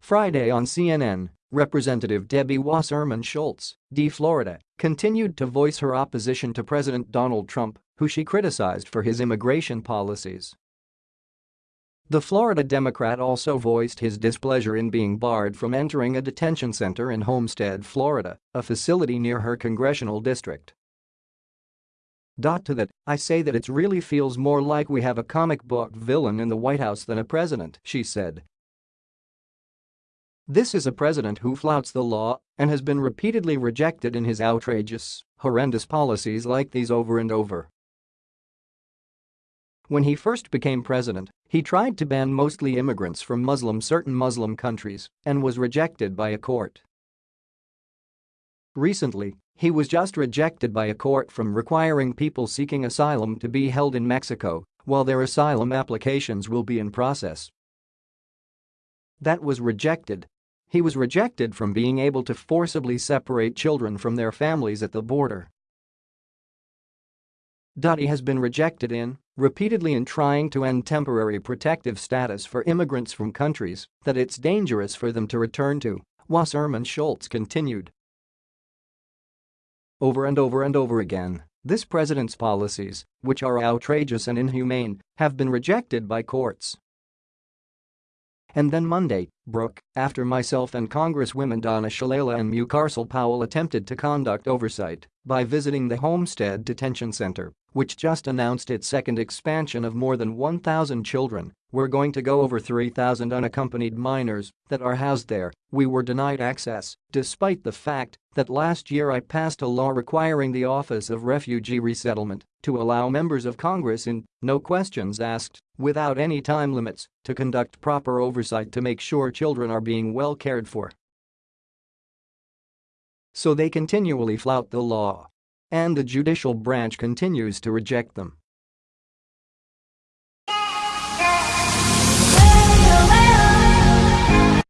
Friday on CNN, Representative Debbie Wasserman Schultz, D. Florida, continued to voice her opposition to President Donald Trump, who she criticized for his immigration policies. The Florida Democrat also voiced his displeasure in being barred from entering a detention center in Homestead, Florida, a facility near her congressional district. Dot to that, I say that it really feels more like we have a comic book villain in the White House than a president, she said, this is a president who flouts the law and has been repeatedly rejected in his outrageous, horrendous policies like these over and over. When he first became president, he tried to ban mostly immigrants from Muslim certain Muslim countries and was rejected by a court. Recently, he was just rejected by a court from requiring people seeking asylum to be held in Mexico while their asylum applications will be in process. That was rejected he was rejected from being able to forcibly separate children from their families at the border. He has been rejected in, repeatedly in trying to end temporary protective status for immigrants from countries that it's dangerous for them to return to, Wasserman Schultz continued. Over and over and over again, this president's policies, which are outrageous and inhumane, have been rejected by courts. And then Monday, Brooke, after myself and Congresswomen Donna Shalala and Mucarsel Powell attempted to conduct oversight by visiting the Homestead Detention Center, which just announced its second expansion of more than 1,000 children, we're going to go over 3,000 unaccompanied minors that are housed there, we were denied access, despite the fact that last year I passed a law requiring the Office of Refugee Resettlement to allow members of Congress in, no questions asked, without any time limits, to conduct proper oversight to make sure children are being well cared for. So they continually flout the law. And the judicial branch continues to reject them.